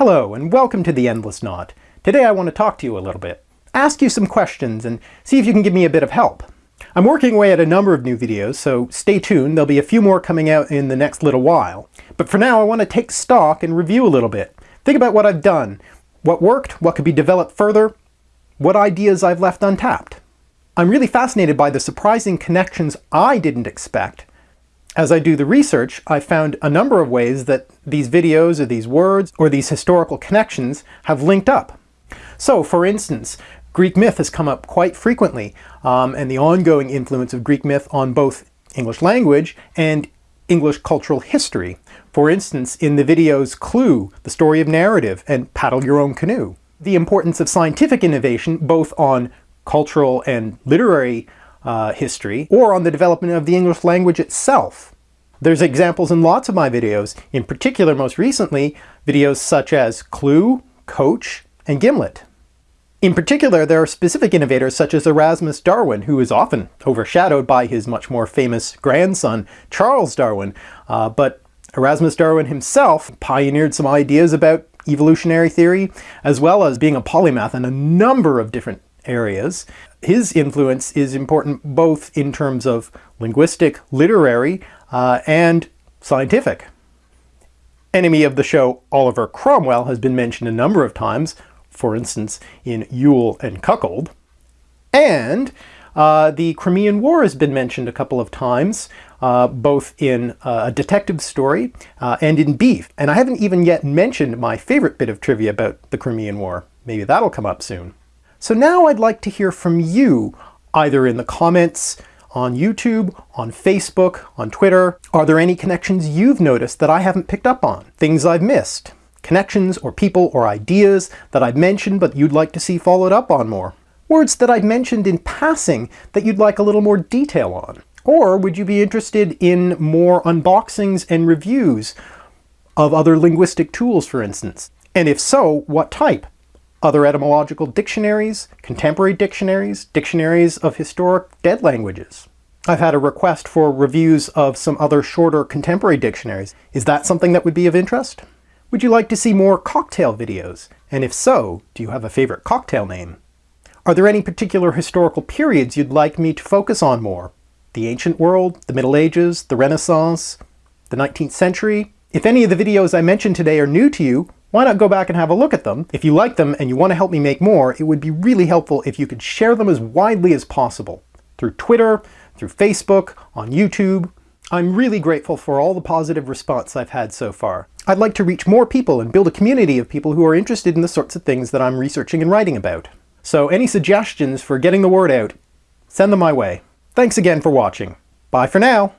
Hello and welcome to The Endless Knot. Today I want to talk to you a little bit, ask you some questions and see if you can give me a bit of help. I'm working away at a number of new videos, so stay tuned, there'll be a few more coming out in the next little while. But for now I want to take stock and review a little bit. Think about what I've done, what worked, what could be developed further, what ideas I've left untapped. I'm really fascinated by the surprising connections I didn't expect as I do the research, I found a number of ways that these videos or these words or these historical connections have linked up. So, for instance, Greek myth has come up quite frequently, um, and the ongoing influence of Greek myth on both English language and English cultural history. For instance, in the videos Clue, The Story of Narrative, and Paddle Your Own Canoe. The importance of scientific innovation, both on cultural and literary uh, history, or on the development of the English language itself. There's examples in lots of my videos, in particular most recently, videos such as Clue, Coach, and Gimlet. In particular, there are specific innovators such as Erasmus Darwin, who is often overshadowed by his much more famous grandson, Charles Darwin, uh, but Erasmus Darwin himself pioneered some ideas about evolutionary theory, as well as being a polymath in a number of different areas. His influence is important both in terms of linguistic, literary, uh, and scientific. Enemy of the show Oliver Cromwell has been mentioned a number of times, for instance in Yule and Cuckold. And uh, the Crimean War has been mentioned a couple of times, uh, both in uh, a detective story uh, and in Beef. And I haven't even yet mentioned my favorite bit of trivia about the Crimean War. Maybe that'll come up soon. So now I'd like to hear from you, either in the comments on YouTube, on Facebook, on Twitter. Are there any connections you've noticed that I haven't picked up on? Things I've missed? Connections or people or ideas that I've mentioned but you'd like to see followed up on more? Words that I've mentioned in passing that you'd like a little more detail on? Or would you be interested in more unboxings and reviews of other linguistic tools, for instance? And if so, what type? Other etymological dictionaries, contemporary dictionaries, dictionaries of historic dead languages. I've had a request for reviews of some other shorter contemporary dictionaries. Is that something that would be of interest? Would you like to see more cocktail videos? And if so, do you have a favorite cocktail name? Are there any particular historical periods you'd like me to focus on more? The ancient world, the Middle Ages, the Renaissance, the 19th century? If any of the videos I mentioned today are new to you, why not go back and have a look at them? If you like them and you want to help me make more, it would be really helpful if you could share them as widely as possible. Through Twitter, through Facebook, on YouTube. I'm really grateful for all the positive response I've had so far. I'd like to reach more people and build a community of people who are interested in the sorts of things that I'm researching and writing about. So any suggestions for getting the word out, send them my way. Thanks again for watching. Bye for now!